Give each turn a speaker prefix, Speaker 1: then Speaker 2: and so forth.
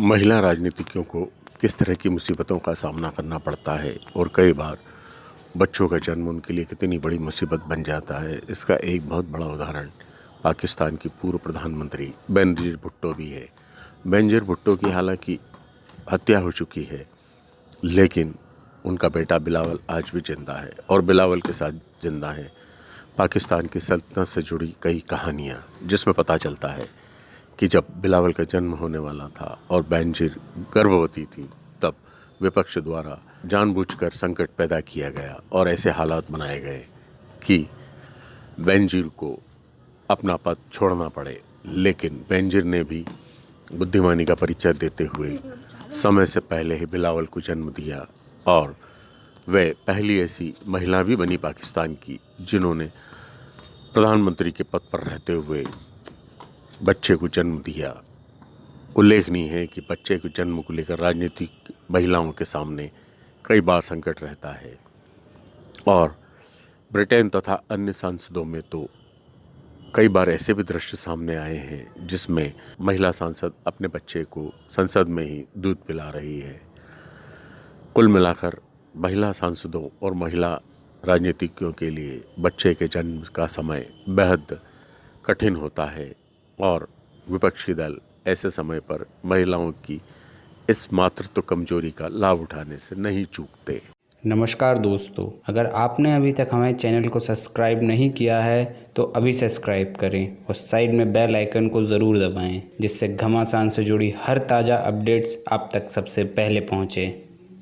Speaker 1: महिला राजनीतिज्ञों को किस तरह की मुसीबतों का सामना करना पड़ता है? और कई बार बच्चों का जन्म उनके लिए कितनी बड़ी मुसीबत बन जाता है? इसका एक बहुत बड़ा उदाहरण पाकिस्तान की पूर्व प्रधानमंत्री बेनजीर भुट्टो भी है। बेनजीर भुट्टो की हालाँकि हत्या हो चुकी है, लेकिन उनका बेटा बिलावल आज भी ज़िंदा है और बिलावल के साथ ज़िंदा है। पाकिस्तान की सल्तनत से जुड़ी कई कहानियाँ जिसमें पता चलता है कि जब बिलावल का जन्म होने वाला था और बैंजिर गर्भवती थी, तब विपक्ष द्वारा जानबूझकर संकट पैदा किया गया और ऐसे हालात बनाए गए कि बेंजीर को अपना पद छोड़ना पड़े। लेकिन बेंजीर ने भी बुद्धिमानी का परिचय देते हुए समय से पहले ही बिलावल को जन्म दिया और वह पहली ऐसी महिला भी बनी पाकिस्तान की, जिन्होंने प्रधानमंत्री के पद पर रहते हुए बच्चे को जन्म दिया। उल्लेखनीय है कि बच्चे के जन्म को लेकर राजनीतिक महिलाओं के सामने कई बार संकट रहता है। और ब्रिटेन तथा अन्य सांसदों में तो कई बार ऐसे भी दृश्य सामने आए हैं, जिसमें महिला सांसद अपने बच्चे को संसद में ही दूध पिला रही है। कुल मिलाकर महिला सांसदों और महिला राजनीतिज्ञों के लिए बच्चे के जन्म का समय बेहद कठिन होता है। और विपक्षी दल ऐसे समय पर महिलाओं की इस मातृत्व कमज़ोरी का लाभ उठाने से नहीं चूकते।
Speaker 2: नमस्कार दोस्तों, अगर आपने अभी तक हमारे चैनल को सब्सक्राइब नहीं किया है तो अभी सब्सक्राइब करें और साइड में बेल आइकन को ज़रूर दबाएँ, जिससे घमासान से जुड़ी हर ताज़ा अपडेट्स आप तक सबसे पहले पहुँचें।